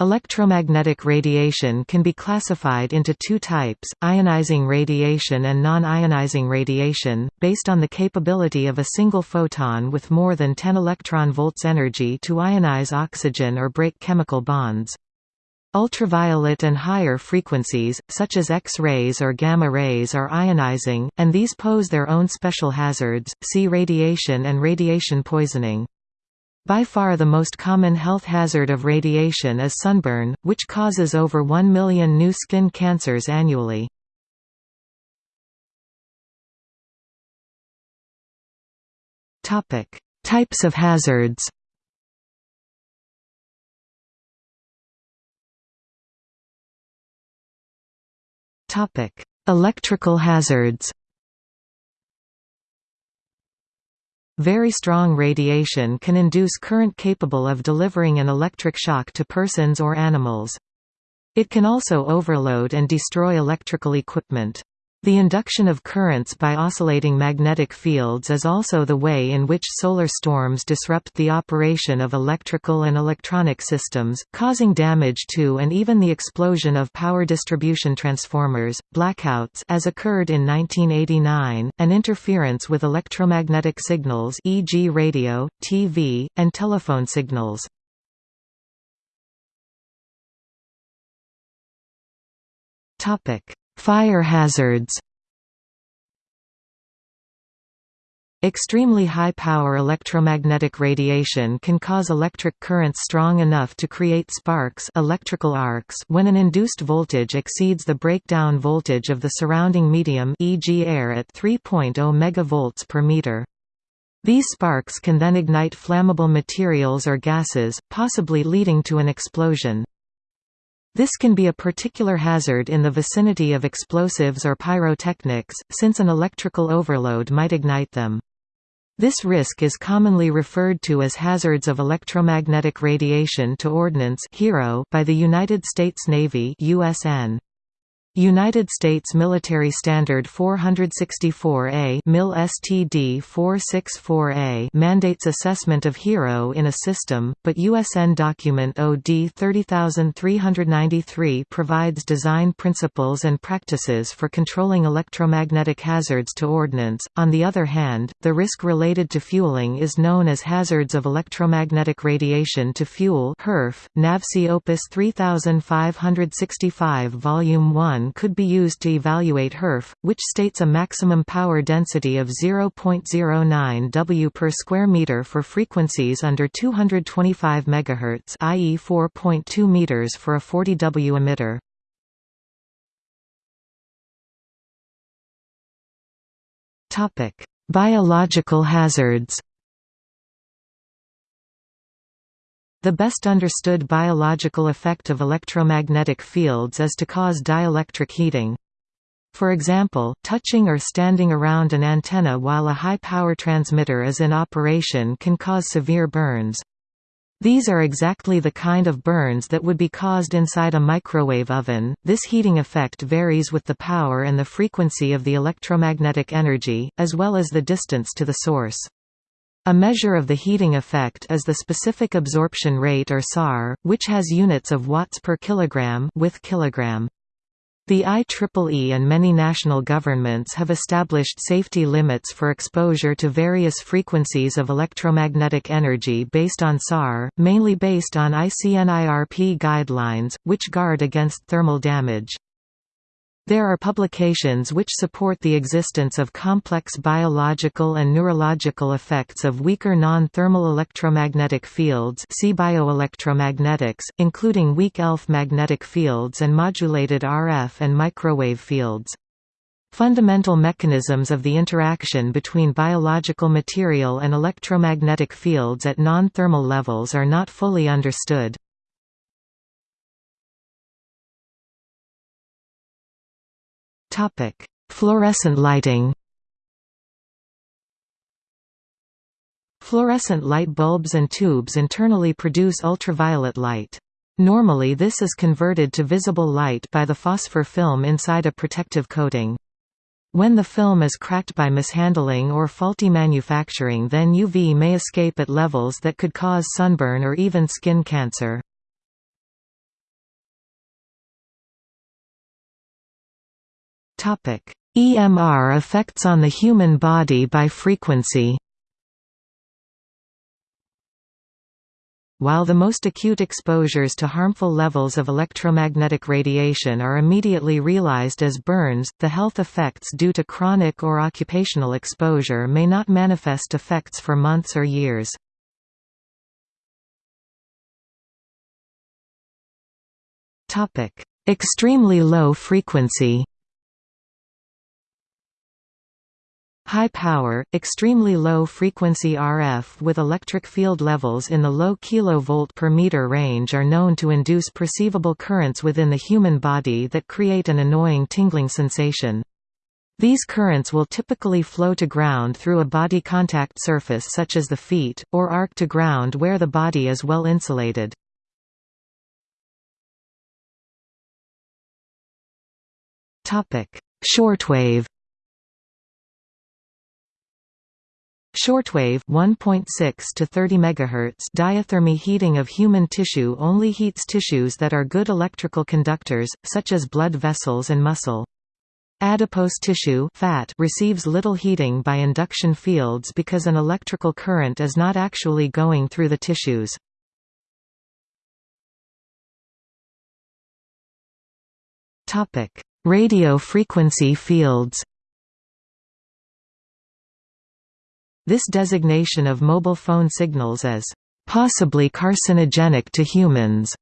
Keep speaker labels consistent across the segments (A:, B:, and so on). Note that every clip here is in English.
A: Electromagnetic radiation can be classified into two types, ionizing radiation and non-ionizing radiation, based on the capability of a single photon with more than 10 electron volts energy to ionize oxygen or break chemical bonds. Ultraviolet and higher frequencies, such as X-rays or gamma rays are ionizing, and these pose their own special hazards, see radiation and radiation poisoning. By far the most common health hazard of radiation is sunburn, which causes over 1 million new skin cancers annually. Types of hazards Electrical hazards Very strong radiation can induce current capable of delivering an electric shock to persons or animals. It can also overload and destroy electrical equipment. The induction of currents by oscillating magnetic fields is also the way in which solar storms disrupt the operation of electrical and electronic systems, causing damage to and even the explosion of power distribution transformers, blackouts as occurred in 1989, and interference with electromagnetic signals e.g. radio, TV, and telephone signals. Topic Fire hazards Extremely high-power electromagnetic radiation can cause electric currents strong enough to create sparks electrical arcs when an induced voltage exceeds the breakdown voltage of the surrounding medium e.g. air at 3.0 MV per meter. These sparks can then ignite flammable materials or gases, possibly leading to an explosion. This can be a particular hazard in the vicinity of explosives or pyrotechnics, since an electrical overload might ignite them. This risk is commonly referred to as hazards of electromagnetic radiation to ordnance by the United States Navy USN. United States Military Standard 464A MIL STD 464A mandates assessment of HERO in a system, but USN document OD 30393 provides design principles and practices for controlling electromagnetic hazards to ordnance. On the other hand, the risk related to fueling is known as hazards of electromagnetic radiation to fuel HERF. Opus 3565 Volume 1 could be used to evaluate HERF, which states a maximum power density of 0.09 W per square meter for frequencies under 225 MHz i.e. 4.2 meters for a 40 W emitter. Biological hazards The best understood biological effect of electromagnetic fields is to cause dielectric heating. For example, touching or standing around an antenna while a high-power transmitter is in operation can cause severe burns. These are exactly the kind of burns that would be caused inside a microwave oven. This heating effect varies with the power and the frequency of the electromagnetic energy, as well as the distance to the source. A measure of the heating effect is the specific absorption rate or SAR, which has units of watts per kilogram with kilogram. The IEEE and many national governments have established safety limits for exposure to various frequencies of electromagnetic energy based on SAR, mainly based on ICNIRP guidelines, which guard against thermal damage. There are publications which support the existence of complex biological and neurological effects of weaker non-thermal electromagnetic fields see bioelectromagnetics, including weak ELF magnetic fields and modulated RF and microwave fields. Fundamental mechanisms of the interaction between biological material and electromagnetic fields at non-thermal levels are not fully understood. Topic: Fluorescent lighting. Fluorescent light bulbs and tubes internally produce ultraviolet light. Normally this is converted to visible light by the phosphor film inside a protective coating. When the film is cracked by mishandling or faulty manufacturing then UV may escape at levels that could cause sunburn or even skin cancer. EMR effects on the human body by frequency. While the most acute exposures to harmful levels of electromagnetic radiation are immediately realized as burns, the health effects due to chronic or occupational exposure may not manifest effects for months or years. Extremely low frequency High power, extremely low frequency RF with electric field levels in the low kV per meter range are known to induce perceivable currents within the human body that create an annoying tingling sensation. These currents will typically flow to ground through a body contact surface such as the feet, or arc to ground where the body is well insulated. Shortwave Shortwave 1.6 to 30 MHz diathermy heating of human tissue only heats tissues that are good electrical conductors, such as blood vessels and muscle. Adipose tissue fat receives little heating by induction fields because an electrical current is not actually going through the tissues. Radio frequency fields This designation of mobile phone signals as possibly carcinogenic to humans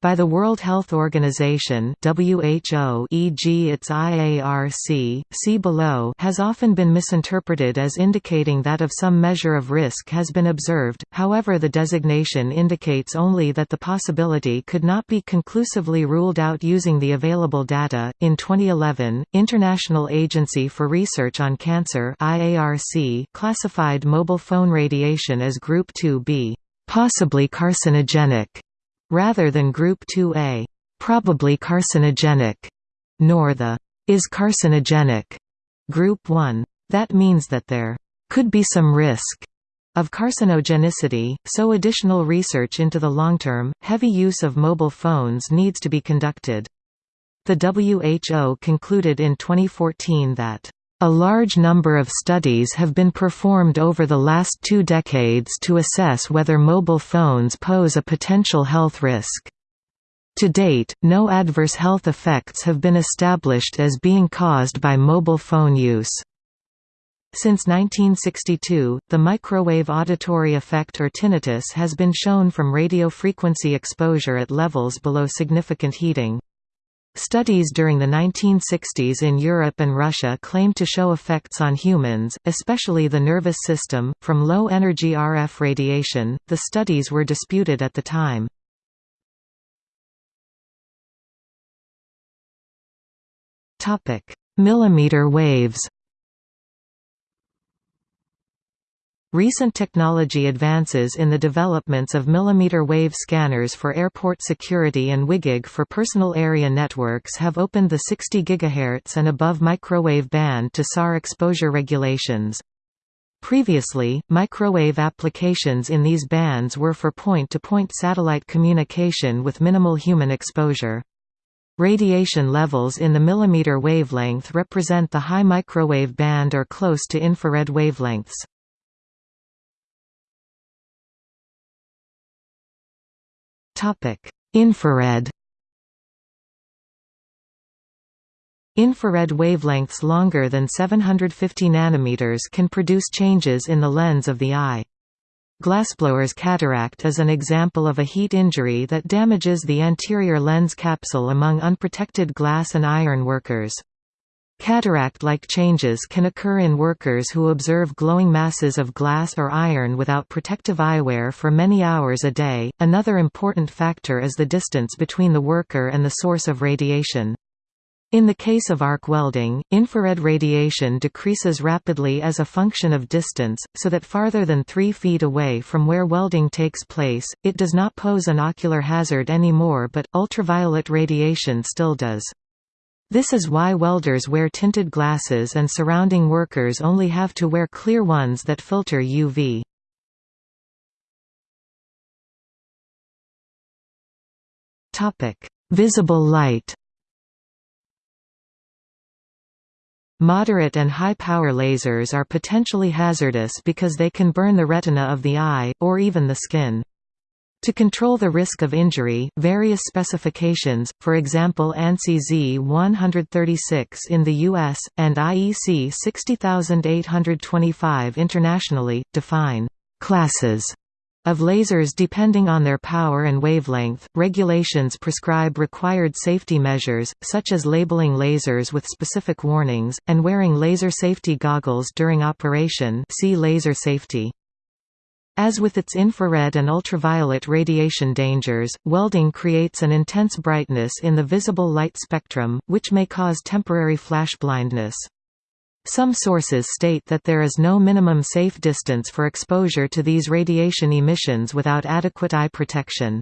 A: by the World Health Organization WHO e.g. its IARC, see below has often been misinterpreted as indicating that of some measure of risk has been observed, however the designation indicates only that the possibility could not be conclusively ruled out using the available data. In 2011, International Agency for Research on Cancer IARC classified mobile phone radiation as Group 2B, possibly carcinogenic rather than Group 2A, probably carcinogenic, nor the is carcinogenic Group 1. That means that there could be some risk of carcinogenicity, so additional research into the long-term, heavy use of mobile phones needs to be conducted. The WHO concluded in 2014 that a large number of studies have been performed over the last two decades to assess whether mobile phones pose a potential health risk. To date, no adverse health effects have been established as being caused by mobile phone use. Since 1962, the microwave auditory effect or tinnitus has been shown from radio frequency exposure at levels below significant heating. Studies during the 1960s in Europe and Russia claimed to show effects on humans, especially the nervous system, from low energy RF radiation. The studies were disputed at the time. Topic: Millimeter waves. Recent technology advances in the developments of millimeter wave scanners for airport security and WiGig for personal area networks have opened the 60 GHz and above microwave band to SAR exposure regulations. Previously, microwave applications in these bands were for point-to-point -point satellite communication with minimal human exposure. Radiation levels in the millimeter wavelength represent the high microwave band or close to infrared wavelengths. Infrared Infrared wavelengths longer than 750 nanometers can produce changes in the lens of the eye. Glassblower's cataract is an example of a heat injury that damages the anterior lens capsule among unprotected glass and iron workers. Cataract-like changes can occur in workers who observe glowing masses of glass or iron without protective eyewear for many hours a day. Another important factor is the distance between the worker and the source of radiation. In the case of arc welding, infrared radiation decreases rapidly as a function of distance, so that farther than 3 feet away from where welding takes place, it does not pose an ocular hazard anymore but, ultraviolet radiation still does. This is why welders wear tinted glasses and surrounding workers only have to wear clear ones that filter UV. Visible light Moderate and high-power lasers are potentially hazardous because they can burn the retina of the eye, or even the skin. To control the risk of injury, various specifications, for example ANSI Z136 in the US, and IEC 60825 internationally, define «classes» of lasers depending on their power and wavelength. Regulations prescribe required safety measures, such as labeling lasers with specific warnings, and wearing laser safety goggles during operation see laser safety. As with its infrared and ultraviolet radiation dangers, welding creates an intense brightness in the visible light spectrum, which may cause temporary flash blindness. Some sources state that there is no minimum safe distance for exposure to these radiation emissions without adequate eye protection.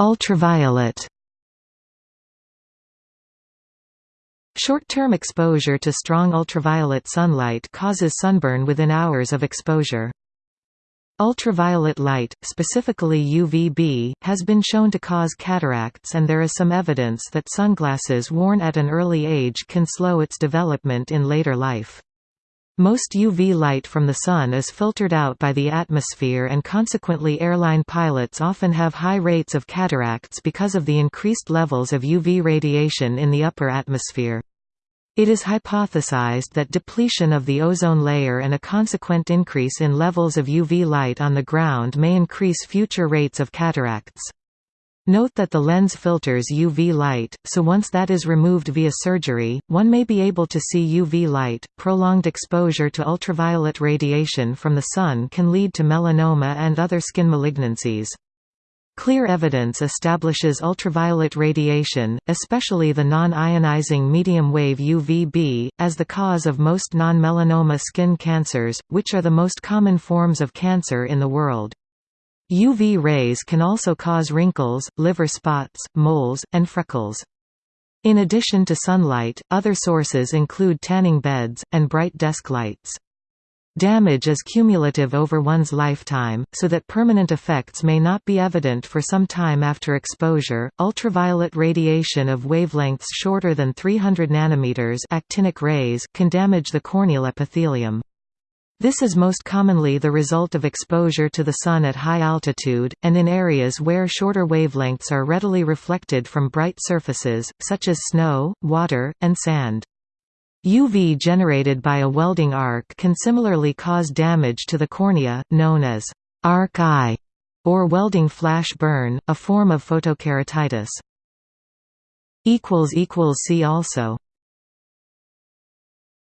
A: Ultraviolet Short-term exposure to strong ultraviolet sunlight causes sunburn within hours of exposure. Ultraviolet light, specifically UVB, has been shown to cause cataracts and there is some evidence that sunglasses worn at an early age can slow its development in later life. Most UV light from the sun is filtered out by the atmosphere and consequently airline pilots often have high rates of cataracts because of the increased levels of UV radiation in the upper atmosphere. It is hypothesized that depletion of the ozone layer and a consequent increase in levels of UV light on the ground may increase future rates of cataracts. Note that the lens filters UV light, so once that is removed via surgery, one may be able to see UV light. Prolonged exposure to ultraviolet radiation from the sun can lead to melanoma and other skin malignancies. Clear evidence establishes ultraviolet radiation, especially the non-ionizing medium-wave UVB, as the cause of most non-melanoma skin cancers, which are the most common forms of cancer in the world. UV rays can also cause wrinkles, liver spots, moles, and freckles. In addition to sunlight, other sources include tanning beds, and bright desk lights. Damage is cumulative over one's lifetime, so that permanent effects may not be evident for some time after exposure. Ultraviolet radiation of wavelengths shorter than 300 nanometers actinic rays can damage the corneal epithelium. This is most commonly the result of exposure to the sun at high altitude, and in areas where shorter wavelengths are readily reflected from bright surfaces, such as snow, water, and sand. UV generated by a welding arc can similarly cause damage to the cornea, known as arc eye or welding flash burn, a form of photokeratitis. See also